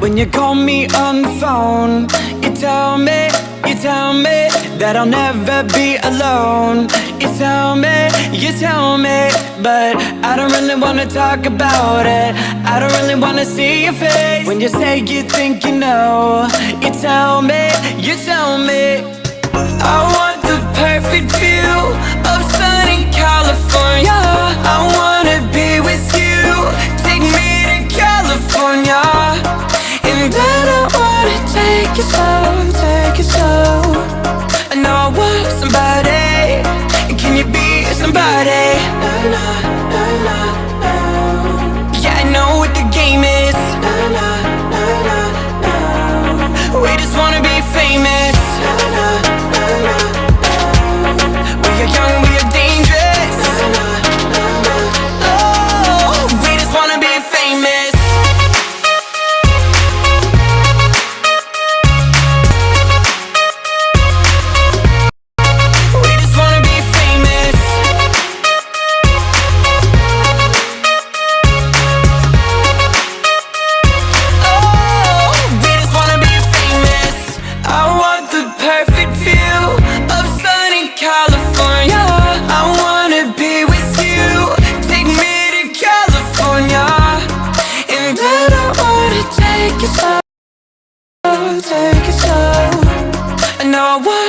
When you call me on the phone You tell me, you tell me That I'll never be alone. You tell me, you tell me But I don't really wanna talk about it. I don't really wanna see your face. When you say you think you know You tell me, you tell me Take it slow, take it slow. I know I want somebody. And can you be somebody? Yeah, I know what the game is. We just wanna be famous. take it slow, take it slow. I know I want